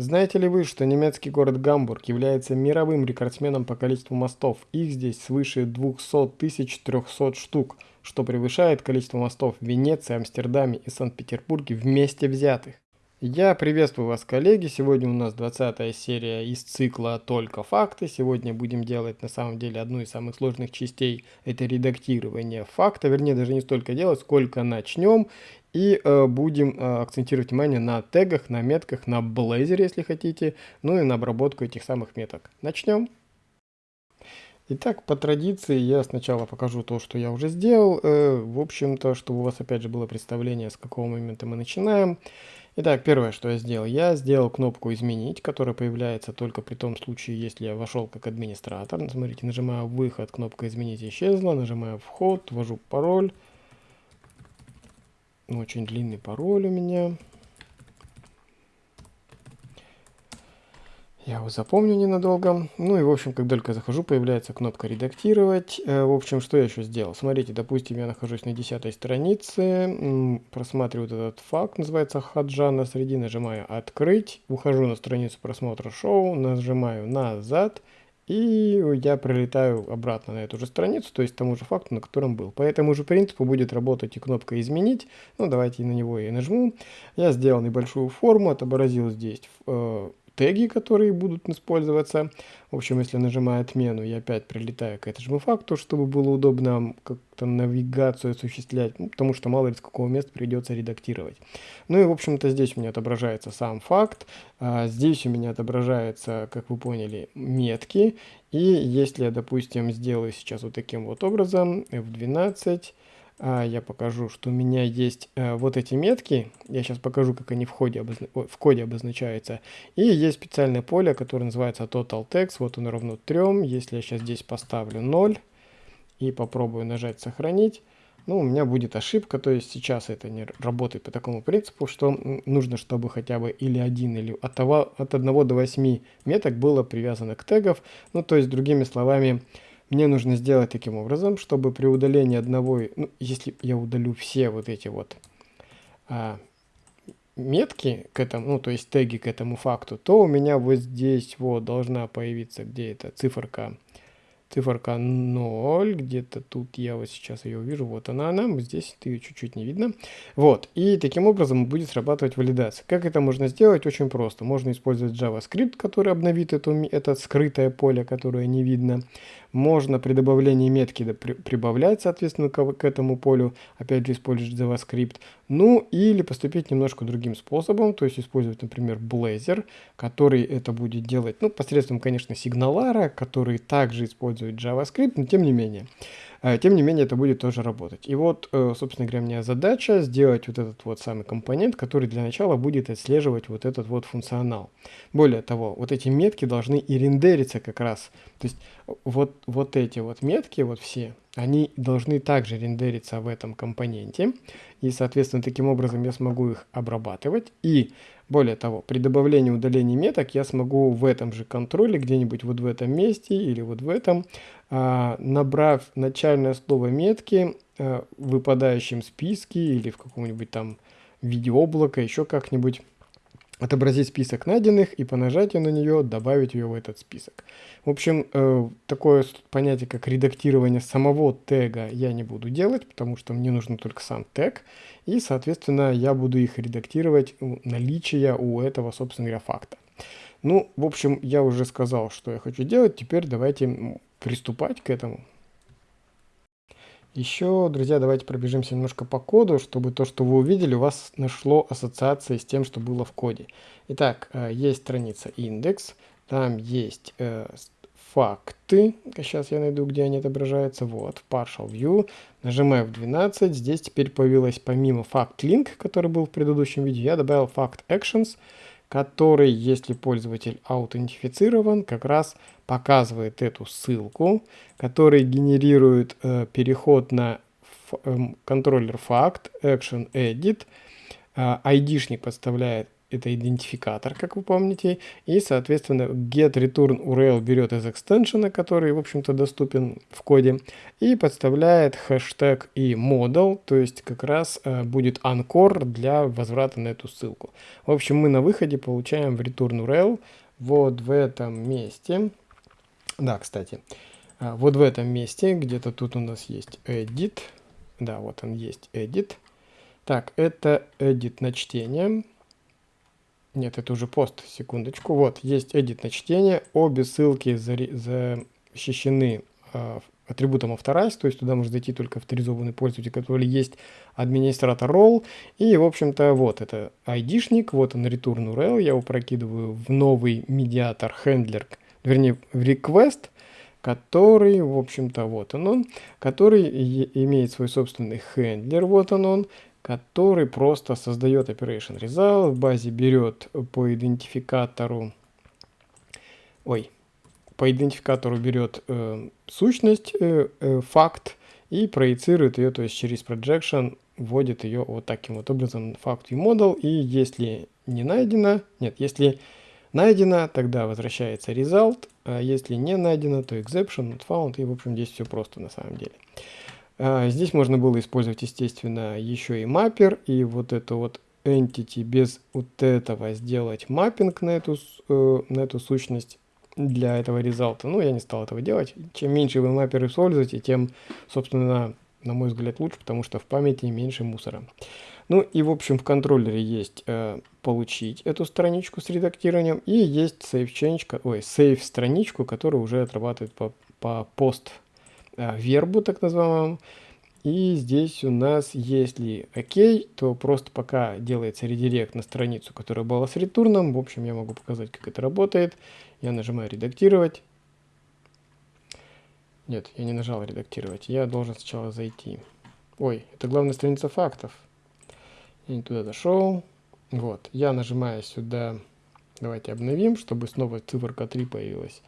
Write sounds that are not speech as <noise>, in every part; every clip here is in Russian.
Знаете ли вы, что немецкий город Гамбург является мировым рекордсменом по количеству мостов? Их здесь свыше 200 300 штук, что превышает количество мостов в Венеции, Амстердаме и Санкт-Петербурге вместе взятых. Я приветствую вас, коллеги. Сегодня у нас 20 серия из цикла «Только факты». Сегодня будем делать, на самом деле, одну из самых сложных частей. Это редактирование факта. Вернее, даже не столько делать, сколько начнем. И э, будем э, акцентировать внимание на тегах, на метках, на Blazor, если хотите, ну и на обработку этих самых меток. Начнем. Итак, по традиции я сначала покажу то, что я уже сделал. Э, в общем-то, чтобы у вас опять же было представление, с какого момента мы начинаем. Итак, первое, что я сделал. Я сделал кнопку «Изменить», которая появляется только при том случае, если я вошел как администратор. Смотрите, нажимаю «Выход», кнопка «Изменить» исчезла, нажимаю «Вход», ввожу пароль. Очень длинный пароль у меня. Я его запомню ненадолго. Ну и, в общем, как только захожу, появляется кнопка «Редактировать». Э, в общем, что я еще сделал? Смотрите, допустим, я нахожусь на десятой странице, просматриваю этот факт, называется «Хаджа» на среди, нажимаю «Открыть», ухожу на страницу просмотра шоу, нажимаю «Назад», и я прилетаю обратно на эту же страницу, то есть тому же факту, на котором был. По этому же принципу будет работать и кнопка «Изменить». Ну, давайте на него и нажму. Я сделал небольшую форму, отобразил здесь э, теги, которые будут использоваться. В общем, если нажимаю отмену, я опять прилетаю к этому факту, чтобы было удобно как-то навигацию осуществлять, ну, потому что мало ли с какого места придется редактировать. Ну и, в общем-то, здесь у меня отображается сам факт, а здесь у меня отображается, как вы поняли, метки. И если я, допустим, сделаю сейчас вот таким вот образом, F12, а, я покажу, что у меня есть а, вот эти метки. Я сейчас покажу, как они в, ходе обозна... в коде обозначаются. И есть специальное поле, которое называется Total Text. Вот он равно 3. Если я сейчас здесь поставлю 0 и попробую нажать «Сохранить», ну, у меня будет ошибка, то есть сейчас это не работает по такому принципу, что нужно, чтобы хотя бы или один, или от, того, от 1 до 8 меток было привязано к тегов. Ну, то есть, другими словами, мне нужно сделать таким образом, чтобы при удалении одного, ну, если я удалю все вот эти вот а, метки к этому, ну, то есть теги к этому факту, то у меня вот здесь вот должна появиться где то циферка циферка 0, где-то тут я вот сейчас ее увижу, вот она, она, здесь ее чуть-чуть не видно. Вот, и таким образом будет срабатывать валидация. Как это можно сделать? Очень просто. Можно использовать JavaScript, который обновит эту, это скрытое поле, которое не видно. Можно при добавлении метки прибавлять, соответственно, к, этому полю, опять же, использовать JavaScript. Ну, или поступить немножко другим способом, то есть использовать, например, Blazor, который это будет делать, ну, посредством, конечно, сигналара, который также использует JavaScript, но тем не менее. Э, тем не менее, это будет тоже работать. И вот, э, собственно говоря, у меня задача сделать вот этот вот самый компонент, который для начала будет отслеживать вот этот вот функционал. Более того, вот эти метки должны и рендериться как раз. То есть вот, вот эти вот метки, вот все, они должны также рендериться в этом компоненте. И, соответственно, таким образом я смогу их обрабатывать. И более того, при добавлении удалении меток я смогу в этом же контроле, где-нибудь вот в этом месте или вот в этом, набрав начальное слово метки а, в выпадающем списке или в каком-нибудь там виде облака, еще как-нибудь, отобразить список найденных и по нажатию на нее добавить ее в этот список. В общем, э, такое понятие, как редактирование самого тега я не буду делать, потому что мне нужен только сам тег, и, соответственно, я буду их редактировать наличие у этого, собственно говоря, факта. Ну, в общем, я уже сказал, что я хочу делать, теперь давайте приступать к этому. Еще, друзья, давайте пробежимся немножко по коду, чтобы то, что вы увидели, у вас нашло ассоциации с тем, что было в коде. Итак, э, есть страница индекс, там есть э, факты. Сейчас я найду, где они отображаются. Вот, partial view. Нажимаю в 12. Здесь теперь появилась помимо fact link, который был в предыдущем видео, я добавил fact actions который, если пользователь аутентифицирован, как раз показывает эту ссылку, который генерирует э, переход на э, контроллер факт, action edit, э, айдишник подставляет это идентификатор, как вы помните, и, соответственно, get return URL берет из экстеншена, который, в общем-то, доступен в коде, и подставляет хэштег и model, то есть как раз э, будет анкор для возврата на эту ссылку. В общем, мы на выходе получаем в return URL вот в этом месте, да, кстати, э, вот в этом месте, где-то тут у нас есть edit, да, вот он есть edit, так, это edit на чтение, нет, это уже пост, секундочку. Вот, есть edit на чтение. Обе ссылки защищены э, атрибутом authorize, то есть туда может зайти только авторизованный пользователь, который есть администратор role. И, в общем-то, вот это ID-шник, вот он return URL, я его прокидываю в новый медиатор handler, вернее, в request, который, в общем-то, вот он он, который имеет свой собственный хендлер, вот он он, который просто создает operation result, в базе берет по идентификатору, ой, по идентификатору берет э, сущность, э, э, факт и проецирует ее, то есть через projection вводит ее вот таким вот образом факт model, и если не найдено, нет, если найдено, тогда возвращается result, а если не найдено, то exception, not found, и в общем здесь все просто на самом деле. А, здесь можно было использовать, естественно, еще и маппер, и вот это вот entity без вот этого сделать маппинг на эту, э, на эту сущность для этого результата. Ну, я не стал этого делать. Чем меньше вы маппер используете, тем, собственно, на мой взгляд, лучше, потому что в памяти меньше мусора. Ну и, в общем, в контроллере есть э, получить эту страничку с редактированием, и есть save change, ой, save страничку, которая уже отрабатывает по, по пост вербу, так называемому. И здесь у нас, если окей, то просто пока делается редирект на страницу, которая была с ретурном. В общем, я могу показать, как это работает. Я нажимаю редактировать. Нет, я не нажал редактировать. Я должен сначала зайти. Ой, это главная страница фактов. Я не туда зашел. Вот, я нажимаю сюда. Давайте обновим, чтобы снова циферка 3 появилась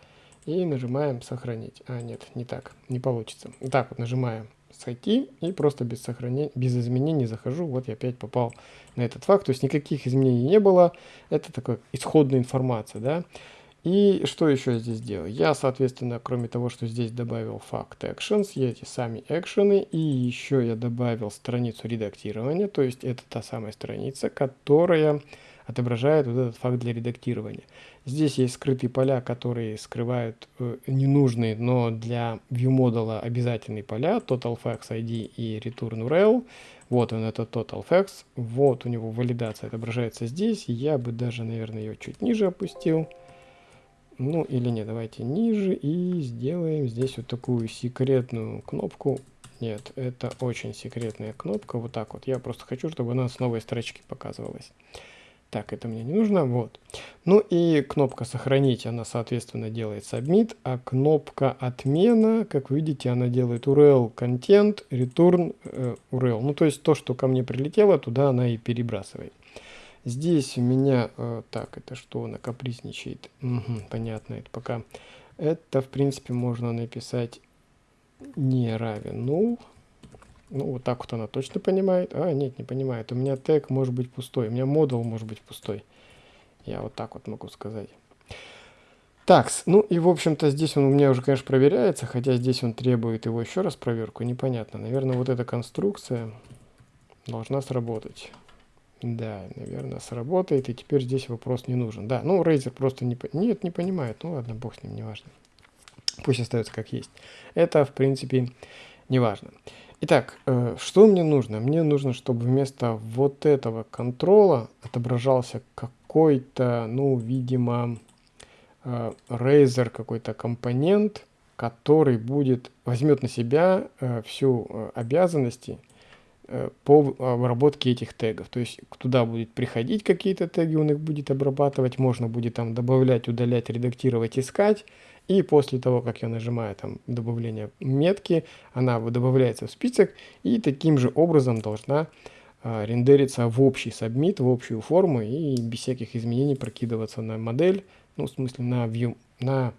и нажимаем сохранить. А, нет, не так, не получится. Так вот нажимаем сойти и просто без сохранения, без изменений захожу. Вот я опять попал на этот факт. То есть никаких изменений не было. Это такая исходная информация, да. И что еще я здесь делаю? Я, соответственно, кроме того, что здесь добавил факт actions, эти сами экшены, и еще я добавил страницу редактирования, то есть это та самая страница, которая отображает вот этот факт для редактирования. Здесь есть скрытые поля, которые скрывают э, ненужные, но для ViewModel обязательные поля, TotalFacts и ReturnURL. Вот он, это TotalFacts. Вот у него валидация отображается здесь. Я бы даже, наверное, ее чуть ниже опустил. Ну или нет, давайте ниже и сделаем здесь вот такую секретную кнопку. Нет, это очень секретная кнопка. Вот так вот. Я просто хочу, чтобы она с новой строчки показывалась. Так, это мне не нужно, вот. Ну и кнопка «Сохранить», она, соответственно, делает submit, а кнопка «Отмена», как видите, она делает URL content, return э, URL. Ну, то есть то, что ко мне прилетело, туда она и перебрасывает. Здесь у меня, э, так, это что, она капризничает? Угу, понятно, это пока. Это, в принципе, можно написать не равен null. Ну, вот так вот она точно понимает. А, нет, не понимает. У меня тег может быть пустой. У меня модул может быть пустой. Я вот так вот могу сказать. Так, ну и в общем-то здесь он у меня уже, конечно, проверяется, хотя здесь он требует его еще раз проверку. Непонятно. Наверное, вот эта конструкция должна сработать. Да, наверное, сработает, и теперь здесь вопрос не нужен. Да, ну, Razer просто не... Нет, не понимает. Ну, ладно, бог с ним, неважно. Пусть остается как есть. Это, в принципе, неважно. важно. Итак, э, что мне нужно? Мне нужно, чтобы вместо вот этого контрола отображался какой-то, ну, видимо, э, Razer какой-то компонент, который будет, возьмет на себя э, всю обязанности по обработке этих тегов. То есть туда будет приходить какие-то теги, он их будет обрабатывать, можно будет там добавлять, удалять, редактировать, искать. И после того, как я нажимаю там добавление метки, она добавляется в список и таким же образом должна а, рендериться в общий сабмит, в общую форму и без всяких изменений прокидываться на модель, ну в смысле на view, на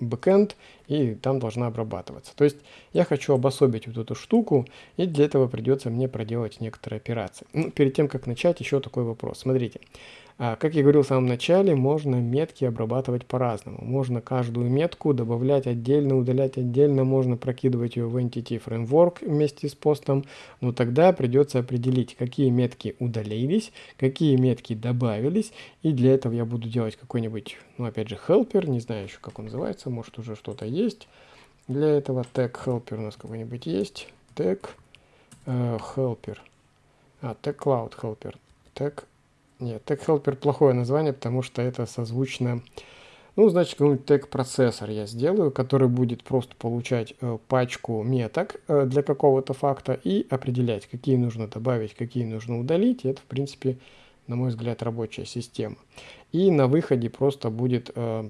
backend и там должна обрабатываться. То есть я хочу обособить вот эту штуку и для этого придется мне проделать некоторые операции. Ну, перед тем, как начать, еще такой вопрос. Смотрите, как я говорил в самом начале, можно метки обрабатывать по-разному. Можно каждую метку добавлять отдельно, удалять отдельно, можно прокидывать ее в Entity Framework вместе с постом, но тогда придется определить, какие метки удалились, какие метки добавились, и для этого я буду делать какой-нибудь, ну опять же, helper, не знаю еще как он называется, может уже что-то есть. Для этого tag helper у нас какой-нибудь есть, tag э, helper, а, tag cloud helper, tag нет, Helper плохое название, потому что это созвучно... Ну, значит, какой-нибудь тег-процессор я сделаю, который будет просто получать э, пачку меток э, для какого-то факта и определять, какие нужно добавить, какие нужно удалить. И это, в принципе, на мой взгляд, рабочая система. И на выходе просто будет э,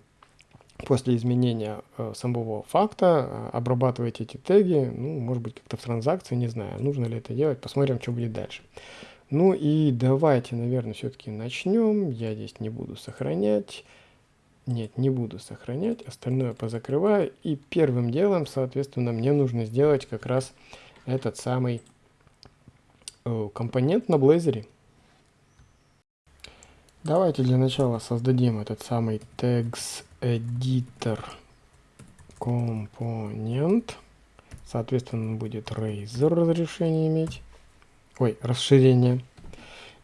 после изменения э, самого факта э, обрабатывать эти теги, ну, может быть, как-то в транзакции, не знаю, нужно ли это делать, посмотрим, что будет дальше. Ну и давайте, наверное, все-таки начнем. Я здесь не буду сохранять. Нет, не буду сохранять. Остальное позакрываю. И первым делом, соответственно, мне нужно сделать как раз этот самый э, компонент на Blazor. Давайте для начала создадим этот самый tags editor компонент. Соответственно, будет Razer разрешение иметь ой, расширение.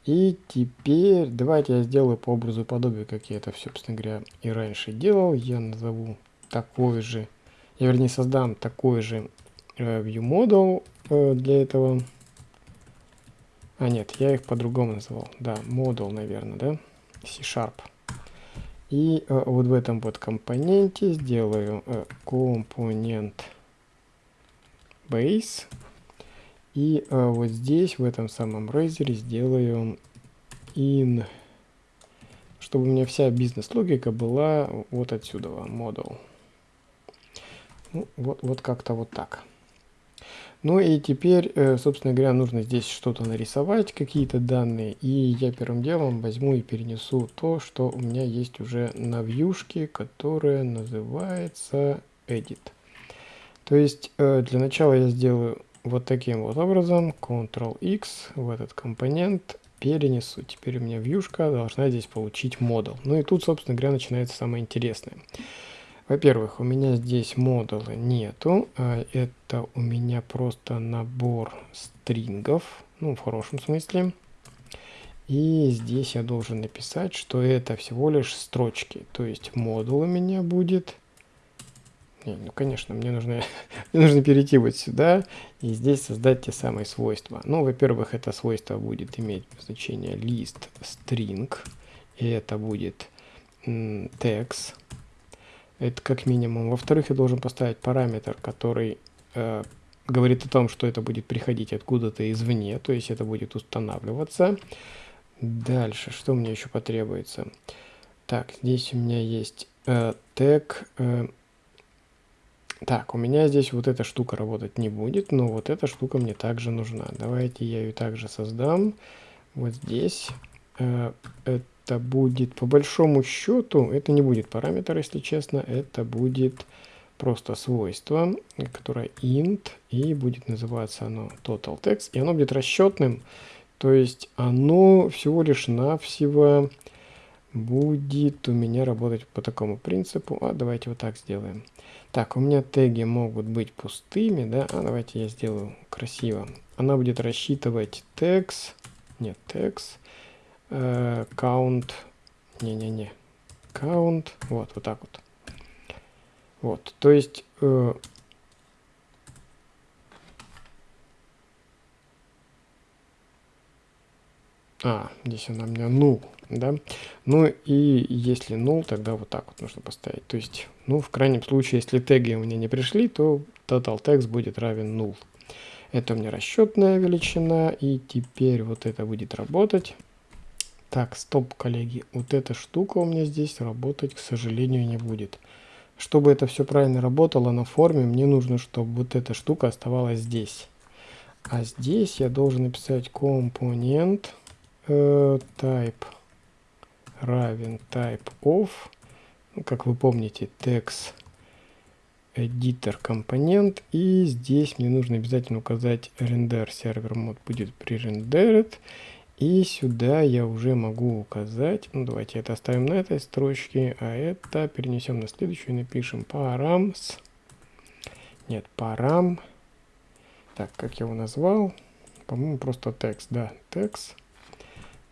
И теперь давайте я сделаю по образу и подобию, как я это, собственно говоря, и раньше делал. Я назову такой же, я вернее создам такой же э, view model э, для этого. А нет, я их по-другому называл. Да, model, наверное, да? C-Sharp. И э, вот в этом вот компоненте сделаю э, компонент base и а, вот здесь, в этом самом Razer, сделаю in, чтобы у меня вся бизнес-логика была вот отсюда, model. Ну, вот, вот как-то вот так. Ну и теперь, э, собственно говоря, нужно здесь что-то нарисовать, какие-то данные. И я первым делом возьму и перенесу то, что у меня есть уже на вьюшке, которая называется edit. То есть э, для начала я сделаю вот таким вот образом Ctrl-X в этот компонент перенесу. Теперь у меня вьюшка должна здесь получить модул. Ну и тут, собственно говоря, начинается самое интересное. Во-первых, у меня здесь модула нету. А это у меня просто набор стрингов, ну, в хорошем смысле. И здесь я должен написать, что это всего лишь строчки. То есть модул у меня будет ну, конечно, мне нужно, <laughs> мне нужно перейти вот сюда и здесь создать те самые свойства. Ну, во-первых, это свойство будет иметь значение list string, и это будет text. Это как минимум. Во-вторых, я должен поставить параметр, который э, говорит о том, что это будет приходить откуда-то извне, то есть это будет устанавливаться. Дальше, что мне еще потребуется? Так, здесь у меня есть э, тег э, так, у меня здесь вот эта штука работать не будет, но вот эта штука мне также нужна. Давайте я ее также создам. Вот здесь. Э, это будет, по большому счету, это не будет параметр, если честно. Это будет просто свойство, которое int, и будет называться оно total text. И оно будет расчетным, то есть оно всего лишь навсего будет у меня работать по такому принципу. А давайте вот так сделаем. Так, у меня теги могут быть пустыми, да? А давайте я сделаю красиво. Она будет рассчитывать tags, нет, tags, э, count, не-не-не, count, вот, вот так вот. Вот, то есть э, А, здесь она у меня null, да. Ну и если null, тогда вот так вот нужно поставить. То есть, ну, в крайнем случае, если теги у меня не пришли, то total text будет равен null. Это у меня расчетная величина, и теперь вот это будет работать. Так, стоп, коллеги, вот эта штука у меня здесь работать, к сожалению, не будет. Чтобы это все правильно работало на форме, мне нужно, чтобы вот эта штука оставалась здесь. А здесь я должен написать компонент Э, type равен type of, ну, как вы помните, text editor компонент, и здесь мне нужно обязательно указать render server mode будет пререндерит, И сюда я уже могу указать, ну давайте это оставим на этой строчке, а это перенесем на следующую и напишем params, нет, param, так, как я его назвал, по-моему, просто текст, да, текст,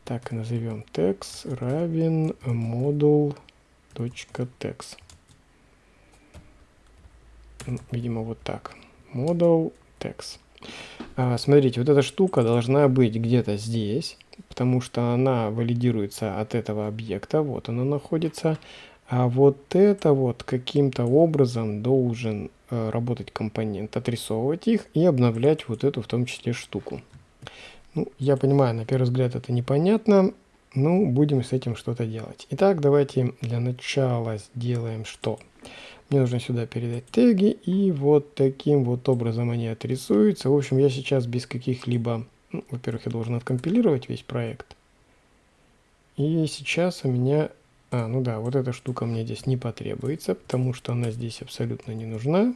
так и назовем текст равен модул точка text. Видимо, вот так. Model text. А, смотрите, вот эта штука должна быть где-то здесь, потому что она валидируется от этого объекта. Вот она находится. А вот это вот каким-то образом должен э, работать компонент, отрисовывать их и обновлять вот эту в том числе штуку. Ну, я понимаю, на первый взгляд это непонятно, ну, будем с этим что-то делать. Итак, давайте для начала сделаем что? Мне нужно сюда передать теги, и вот таким вот образом они отрисуются. В общем, я сейчас без каких-либо... Ну, Во-первых, я должен откомпилировать весь проект. И сейчас у меня... А, ну да, вот эта штука мне здесь не потребуется, потому что она здесь абсолютно не нужна.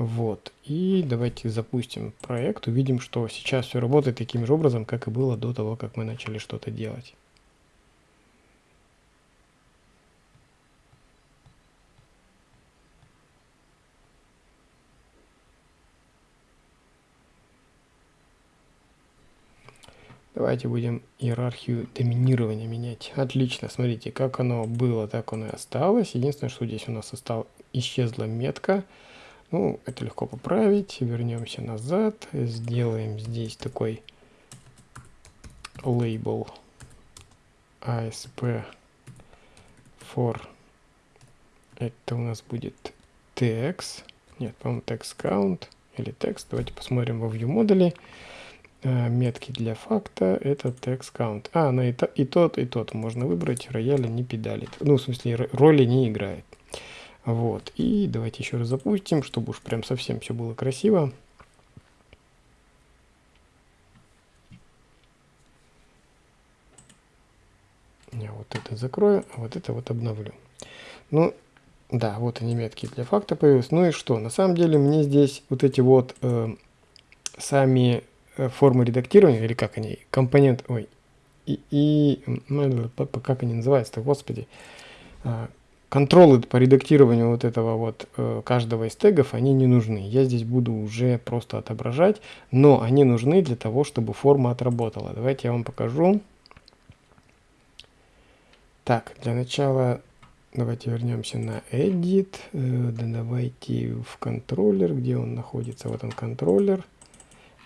Вот, и давайте запустим проект, увидим, что сейчас все работает таким же образом, как и было до того, как мы начали что-то делать. Давайте будем иерархию доминирования менять. Отлично, смотрите, как оно было, так оно и осталось. Единственное, что здесь у нас осталось, исчезла метка. Ну, это легко поправить. Вернемся назад. Сделаем здесь такой лейбл ASP for. Это у нас будет text. Нет, по-моему, text count или text. Давайте посмотрим во view модуле. Uh, метки для факта это text count. А, на и, то, и тот, и тот можно выбрать. Рояля не педалит. Ну, в смысле, роли не играет. Вот, и давайте еще раз запустим, чтобы уж прям совсем все было красиво. Я вот это закрою, а вот это вот обновлю. Ну, да, вот они метки для факта появились. Ну и что? На самом деле мне здесь вот эти вот э, сами э, формы редактирования, или как они, компонент, ой, и, и как они называются-то, господи, э, контролы по редактированию вот этого вот э, каждого из тегов, они не нужны. Я здесь буду уже просто отображать, но они нужны для того, чтобы форма отработала. Давайте я вам покажу. Так, для начала давайте вернемся на Edit. Э, да, давайте в контроллер, где он находится. Вот он контроллер.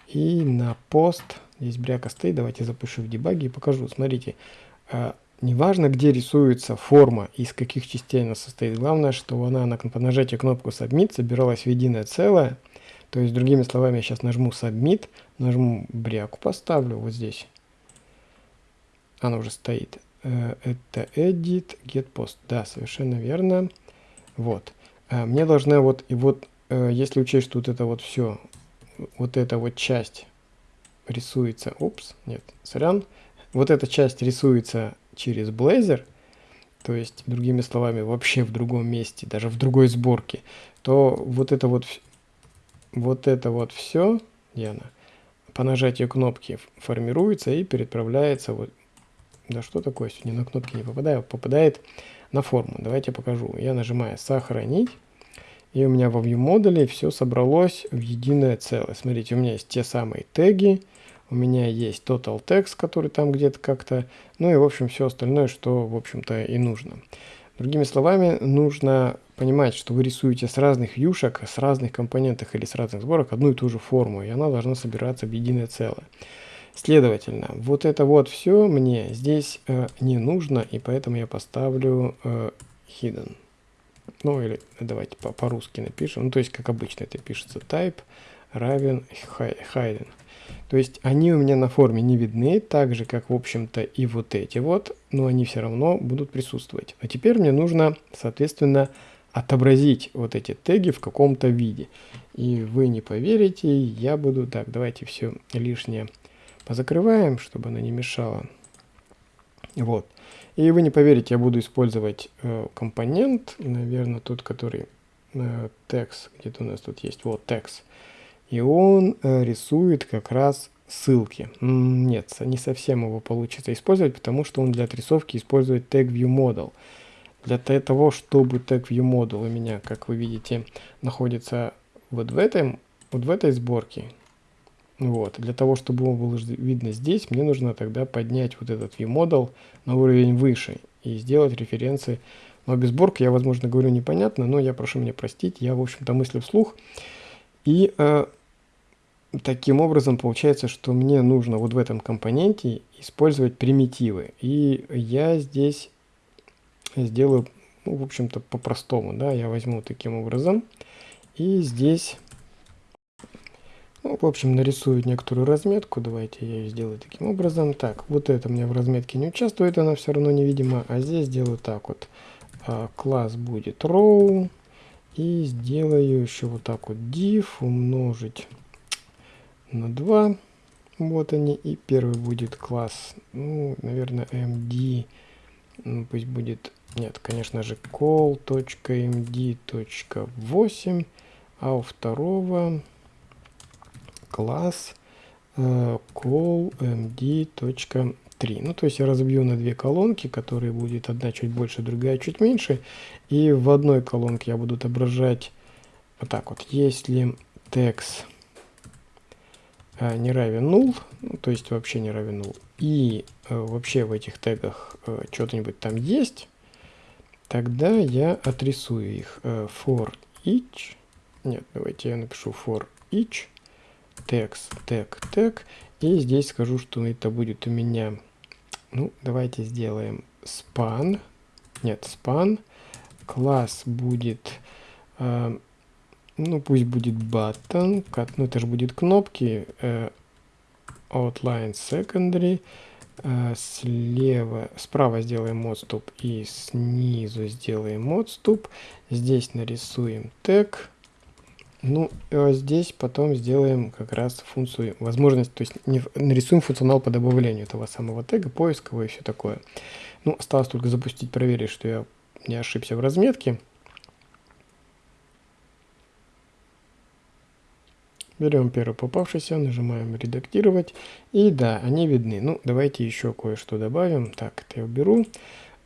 И на пост, здесь бряка стоит, давайте запишу в дебаге и покажу. Смотрите, э, Неважно, где рисуется форма, из каких частей она состоит. Главное, что она на, по нажатию кнопку Submit собиралась в единое целое. То есть, другими словами, я сейчас нажму Submit, нажму бряку, поставлю вот здесь. Она уже стоит. Э, это Edit, Get Post. Да, совершенно верно. Вот. Э, мне должна вот, и вот, э, если учесть, что вот это вот все, вот эта вот часть рисуется, упс, нет, сорян, вот эта часть рисуется через Blazor, то есть, другими словами, вообще в другом месте, даже в другой сборке, то вот это вот, вот это вот все, Диана, по нажатию кнопки формируется и переправляется вот, да что такое, сегодня на кнопки не попадаю, попадает на форму. Давайте покажу. Я нажимаю «Сохранить», и у меня во View модуле все собралось в единое целое. Смотрите, у меня есть те самые теги, у меня есть total text, который там где-то как-то, ну и в общем все остальное, что в общем-то и нужно. Другими словами, нужно понимать, что вы рисуете с разных вьюшек, с разных компонентов или с разных сборок одну и ту же форму, и она должна собираться в единое целое. Следовательно, вот это вот все мне здесь э, не нужно, и поэтому я поставлю э, hidden. Ну или давайте по-русски по напишем, ну то есть как обычно это пишется type равен hidden. То есть они у меня на форме не видны, так же, как, в общем-то, и вот эти вот, но они все равно будут присутствовать. А теперь мне нужно, соответственно, отобразить вот эти теги в каком-то виде. И вы не поверите, я буду... Так, давайте все лишнее позакрываем, чтобы оно не мешало. Вот. И вы не поверите, я буду использовать э, компонент, наверное, тот, который э, text, где-то у нас тут есть, вот text. И он э, рисует как раз ссылки. Нет, не совсем его получится использовать, потому что он для отрисовки использует tag view model. Для того, чтобы tag view model у меня, как вы видите, находится вот в этом, вот в этой сборке, вот, для того, чтобы он был видно здесь, мне нужно тогда поднять вот этот viewModel на уровень выше и сделать референсы. Но без сборки я, возможно, говорю непонятно, но я прошу меня простить, я, в общем-то, мыслю вслух. И э, таким образом получается, что мне нужно вот в этом компоненте использовать примитивы. И я здесь сделаю, ну, в общем-то, по-простому, да, я возьму таким образом. И здесь ну, в общем, нарисую некоторую разметку. Давайте я ее сделаю таким образом. Так, вот это меня в разметке не участвует, она все равно невидима. А здесь сделаю так вот. А, класс будет row. И сделаю еще вот так вот div умножить на 2. Вот они. И первый будет класс, ну, наверное, md. Ну, пусть будет, нет, конечно же, call.md.8. А у второго класс э, callmd.3. Ну, то есть я разобью на две колонки, которые будет одна чуть больше, другая чуть меньше. И в одной колонке я буду отображать вот так вот. Если э, не равен null, ну, то есть вообще не равен null, и э, вообще в этих тегах э, что-то-нибудь там есть, тогда я отрисую их э, for each. Нет, давайте я напишу for each text, тег, тег. И здесь скажу, что это будет у меня, ну, давайте сделаем span. Нет, span. Класс будет, э, ну, пусть будет button. Ну, это же будет кнопки. Э, outline secondary. Э, слева, справа сделаем отступ и снизу сделаем отступ. Здесь нарисуем тег. Ну, а здесь потом сделаем как раз функцию, возможность, то есть не, нарисуем функционал по добавлению этого самого тега, поискового и все такое. Ну, осталось только запустить, проверить, что я не ошибся в разметке. Берем первый попавшийся, нажимаем редактировать. И да, они видны. Ну, давайте еще кое-что добавим. Так, это я уберу.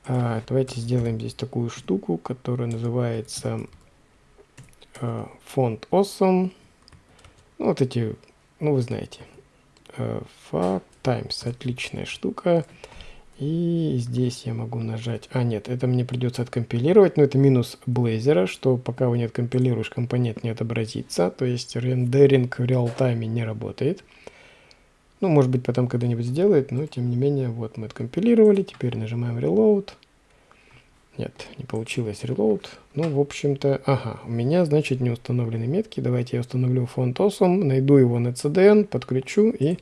А, давайте сделаем здесь такую штуку, которая называется Э, фонд awesome. Ну, вот эти, ну вы знаете. Э, Times, отличная штука. И здесь я могу нажать... А, нет, это мне придется откомпилировать, но это минус Blazor, что пока вы не откомпилируешь, компонент не отобразится. То есть рендеринг в реал-тайме не работает. Ну, может быть, потом когда-нибудь сделает, но тем не менее, вот мы откомпилировали. Теперь нажимаем Reload. Нет, не получилось reload. Ну, в общем-то, ага, у меня, значит, не установлены метки. Давайте я установлю фонд awesome, найду его на CDN, подключу, и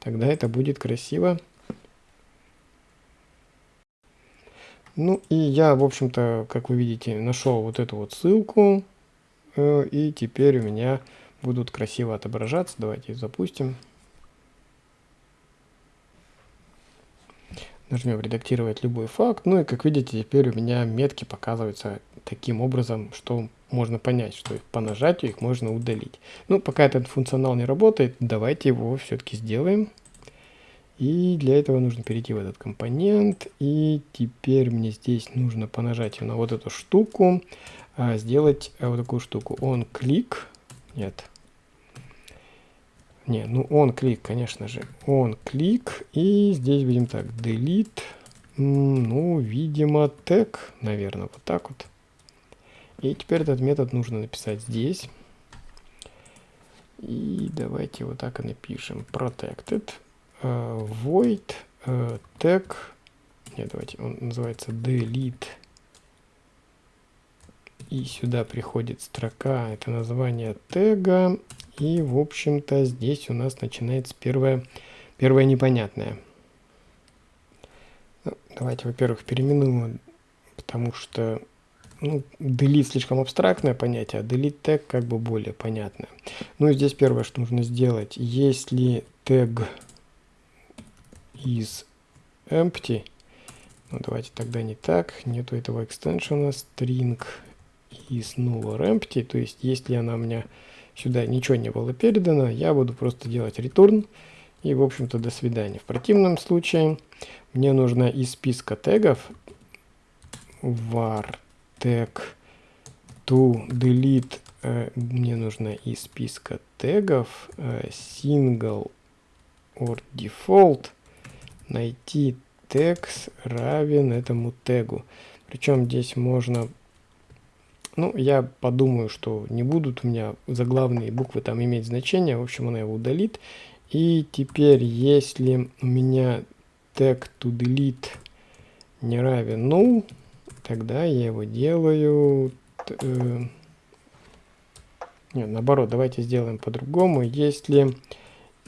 тогда это будет красиво. Ну, и я, в общем-то, как вы видите, нашел вот эту вот ссылку, э, и теперь у меня будут красиво отображаться. Давайте запустим. Нажмем редактировать любой факт. Ну и как видите, теперь у меня метки показываются таким образом, что можно понять, что по нажатию их можно удалить. Ну, пока этот функционал не работает, давайте его все-таки сделаем. И для этого нужно перейти в этот компонент. И теперь мне здесь нужно по нажатию на вот эту штуку а, сделать а, вот такую штуку. Он клик. Нет, не, ну он клик, конечно же. Он клик. И здесь будем так, delete. Ну, видимо, тег, наверное, вот так вот. И теперь этот метод нужно написать здесь. И давайте вот так и напишем. Protected. Void uh, tag. Нет, давайте, он называется delete. И сюда приходит строка, это название тега. И, в общем-то, здесь у нас начинается первое, первое непонятное. Ну, давайте, во-первых, переименуем, потому что ну, delete слишком абстрактное понятие, а delete тег как бы более понятное. Ну и здесь первое, что нужно сделать, если тег is empty, ну давайте тогда не так, нету этого экстеншена string is null or empty, то есть если она у меня сюда ничего не было передано, я буду просто делать return. И, в общем-то, до свидания. В противном случае мне нужно из списка тегов var tag to delete э, мне нужно из списка тегов э, single or default найти text равен этому тегу. Причем здесь можно ну, я подумаю, что не будут у меня заглавные буквы там иметь значение. В общем, она его удалит. И теперь, если у меня tag to delete не равен null, тогда я его делаю... Э, нет, наоборот, давайте сделаем по-другому. Если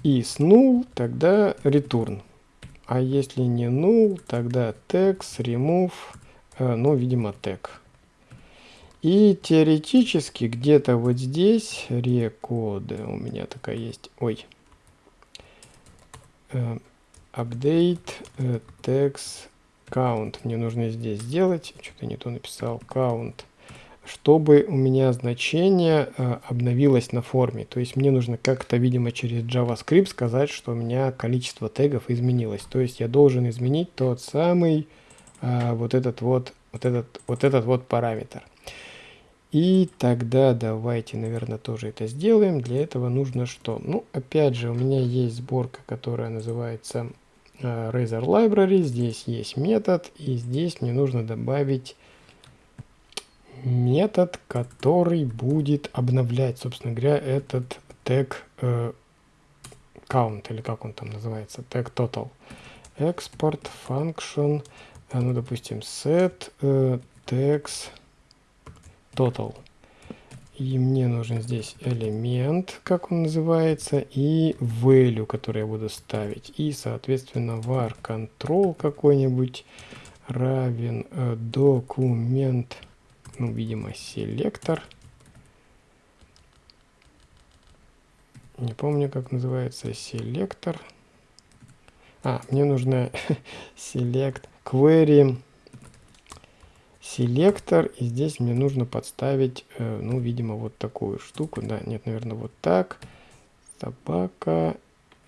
is null, тогда return. А если не null, тогда text remove, э, ну, видимо, tag. И теоретически где-то вот здесь рекоды у меня такая есть. Ой. Э, update э, text count. Мне нужно здесь сделать. Что-то не то написал. Count. Чтобы у меня значение э, обновилось на форме. То есть мне нужно как-то, видимо, через JavaScript сказать, что у меня количество тегов изменилось. То есть я должен изменить тот самый э, вот этот вот, вот этот, вот этот вот параметр. И тогда давайте, наверное, тоже это сделаем. Для этого нужно что? Ну, опять же, у меня есть сборка, которая называется uh, Razor Library. Здесь есть метод, и здесь мне нужно добавить метод, который будет обновлять, собственно говоря, этот тег uh, count, или как он там называется, тег total. Export function, ну, допустим, set uh, tags total. И мне нужен здесь элемент, как он называется, и value, который я буду ставить. И, соответственно, var control какой-нибудь равен э, документ, ну, видимо, селектор. Не помню, как называется селектор. А, мне нужно <laughs> select query селектор. И здесь мне нужно подставить, э, ну, видимо, вот такую штуку. Да, нет, наверное, вот так. Собака,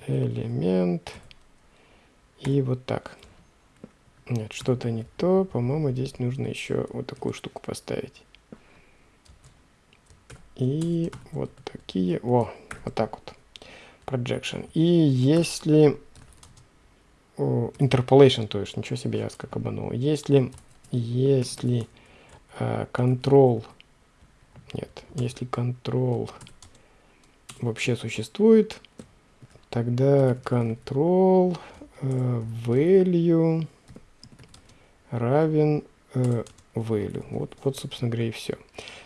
элемент. И вот так. Нет, что-то не то. По-моему, здесь нужно еще вот такую штуку поставить. И вот такие. О, вот так вот. Projection. И если... Interpolation, то есть, ничего себе, я как обманул. Если если э, control, нет, если control вообще существует, тогда control э, value равен э, value. Вот, вот, собственно говоря, и все.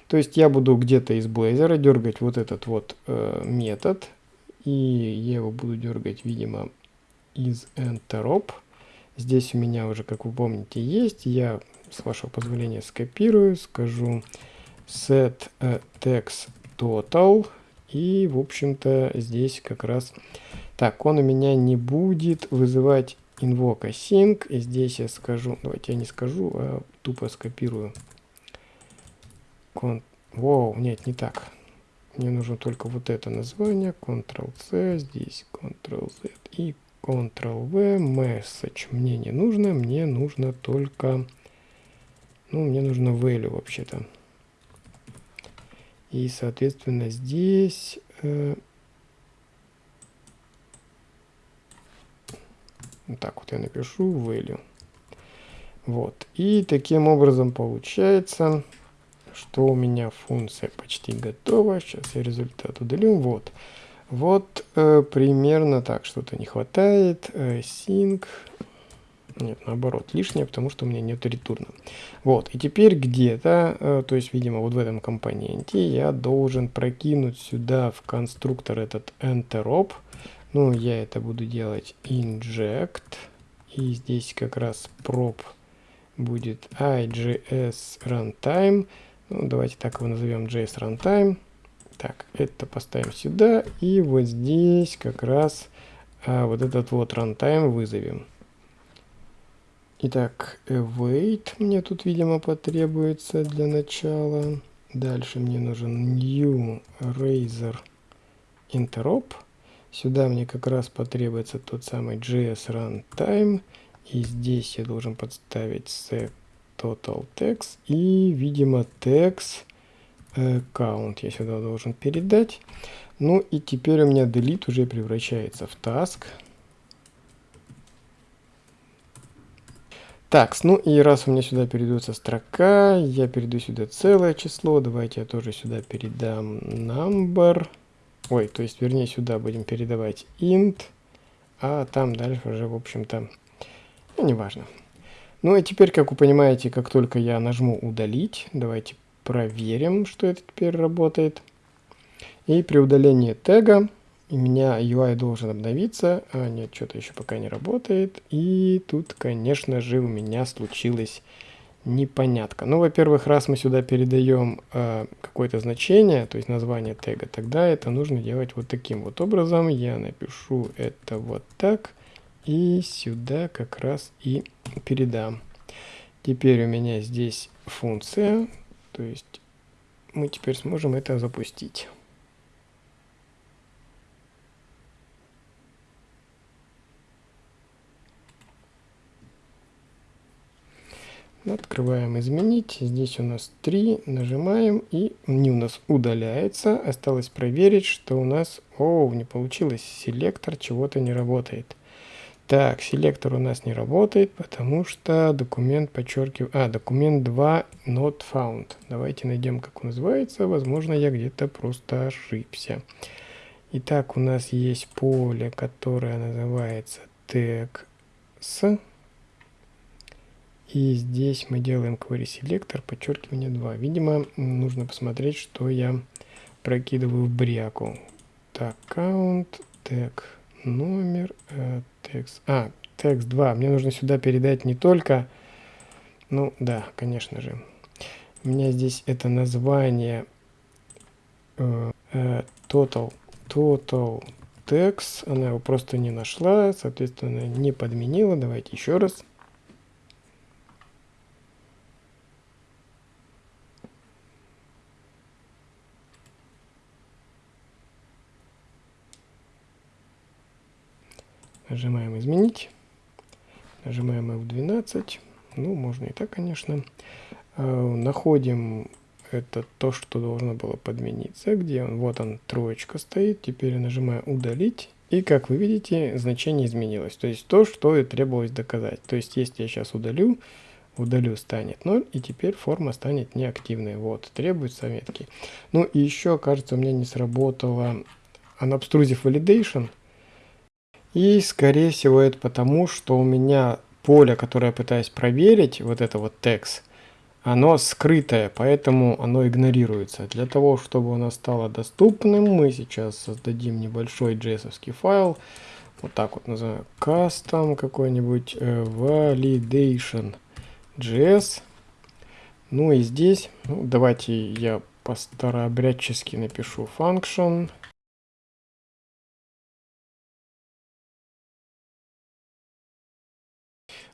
То есть я буду где-то из Blazor дергать вот этот вот э, метод, и я его буду дергать, видимо, из enterop. Здесь у меня уже, как вы помните, есть. Я, с вашего позволения, скопирую, скажу set uh, text total. И, в общем-то, здесь как раз... Так, он у меня не будет вызывать invoke async. И здесь я скажу... Давайте я не скажу, а тупо скопирую. Кон... Воу, нет, не так. Мне нужно только вот это название. Ctrl-C, здесь Ctrl-Z и Ctrl-V, message мне не нужно, мне нужно только, ну, мне нужно value вообще-то. И, соответственно, здесь... Э, так вот я напишу value. Вот. И таким образом получается, что у меня функция почти готова. Сейчас я результат удалю. Вот. Вот э, примерно так, что-то не хватает. Э, sync. Нет, наоборот, лишнее, потому что у меня нет ретурна. Вот, и теперь где-то, э, то есть, видимо, вот в этом компоненте я должен прокинуть сюда в конструктор этот enterop. Ну, я это буду делать inject. И здесь как раз prop будет IGS runtime. Ну, давайте так его назовем JS runtime. Так, это поставим сюда. И вот здесь как раз а, вот этот вот runtime вызовем. Итак, await мне тут, видимо, потребуется для начала. Дальше мне нужен new razor interop. Сюда мне как раз потребуется тот самый JS Runtime. И здесь я должен подставить set total text. И, видимо, text э, count я сюда должен передать. Ну и теперь у меня delete уже превращается в task. Так, ну и раз у меня сюда передается строка, я перейду сюда целое число. Давайте я тоже сюда передам number. Ой, то есть, вернее, сюда будем передавать int, а там дальше уже, в общем-то, ну, неважно. Ну и теперь, как вы понимаете, как только я нажму удалить, давайте проверим, что это теперь работает. И при удалении тега у меня UI должен обновиться. А, нет, что-то еще пока не работает. И тут, конечно же, у меня случилось непонятка. Ну, во-первых, раз мы сюда передаем э, какое-то значение, то есть название тега, тогда это нужно делать вот таким вот образом. Я напишу это вот так и сюда как раз и передам. Теперь у меня здесь функция, то есть мы теперь сможем это запустить. Открываем изменить. Здесь у нас 3. Нажимаем и не у нас удаляется. Осталось проверить, что у нас... О, не получилось. Селектор чего-то не работает. Так, селектор у нас не работает, потому что документ подчеркиваю... А, документ 2 not found. Давайте найдем, как он называется. Возможно, я где-то просто ошибся. Итак, у нас есть поле, которое называется тег с и здесь мы делаем query selector, подчеркивание 2. Видимо, нужно посмотреть, что я прокидываю в бряку. Так, count, тег, номер, э, текст. А, текст 2. Мне нужно сюда передать не только... Ну, да, конечно же. У меня здесь это название э, э, total, total text. Она его просто не нашла, соответственно, не подменила. Давайте еще раз. Нажимаем «Изменить». Нажимаем F12. Ну, можно и так, конечно. Э, находим это то, что должно было подмениться. Где он? Вот он, троечка стоит. Теперь нажимаю «Удалить». И, как вы видите, значение изменилось. То есть то, что и требовалось доказать. То есть если я сейчас удалю, удалю станет 0, и теперь форма станет неактивной. Вот, требуется метки. Ну и еще, кажется, у меня не сработало Unobtrusive Validation – и скорее всего это потому, что у меня поле, которое я пытаюсь проверить, вот это вот text, оно скрытое, поэтому оно игнорируется. Для того, чтобы оно стало доступным, мы сейчас создадим небольшой js файл. Вот так вот называю custom какой-нибудь э, validation js. Ну и здесь, ну, давайте я по-старообрядчески напишу function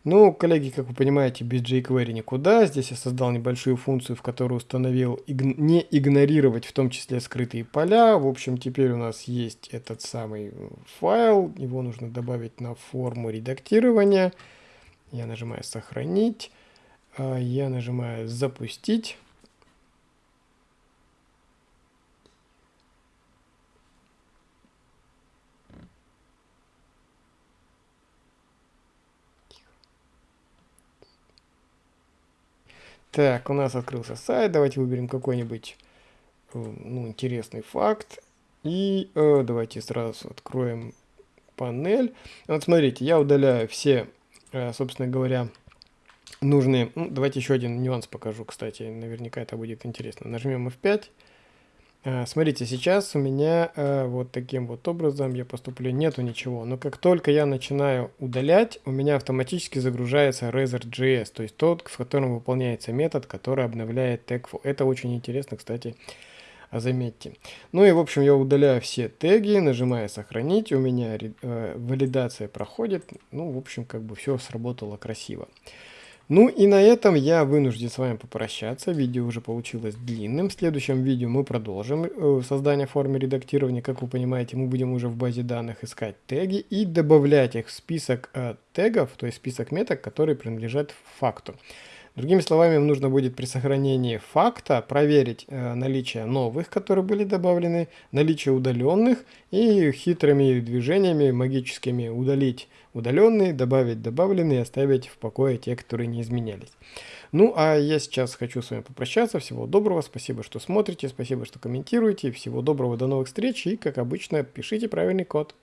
Ну, коллеги, как вы понимаете, без jQuery никуда. Здесь я создал небольшую функцию, в которой установил иг не игнорировать в том числе скрытые поля. В общем, теперь у нас есть этот самый файл. Его нужно добавить на форму редактирования. Я нажимаю «Сохранить». А, я нажимаю «Запустить». Так, у нас открылся сайт. Давайте выберем какой-нибудь э, ну, интересный факт. И э, давайте сразу откроем панель. Вот смотрите, я удаляю все, э, собственно говоря, нужные... Ну, давайте еще один нюанс покажу, кстати. Наверняка это будет интересно. Нажмем F5. А, смотрите, сейчас у меня э, вот таким вот образом я поступлю, нету ничего. Но как только я начинаю удалять, у меня автоматически загружается Razor.js, то есть тот, в котором выполняется метод, который обновляет тег. Это очень интересно, кстати, заметьте. Ну и в общем я удаляю все теги, нажимаю сохранить, у меня э, валидация проходит. Ну в общем как бы все сработало красиво. Ну и на этом я вынужден с вами попрощаться. Видео уже получилось длинным. В следующем видео мы продолжим э, создание формы редактирования. Как вы понимаете, мы будем уже в базе данных искать теги и добавлять их в список э, тегов, то есть список меток, которые принадлежат факту. Другими словами, нужно будет при сохранении факта проверить э, наличие новых, которые были добавлены, наличие удаленных и хитрыми движениями магическими удалить удаленные, добавить добавленные оставить в покое те, которые не изменялись. Ну, а я сейчас хочу с вами попрощаться. Всего доброго, спасибо, что смотрите, спасибо, что комментируете. Всего доброго, до новых встреч и, как обычно, пишите правильный код.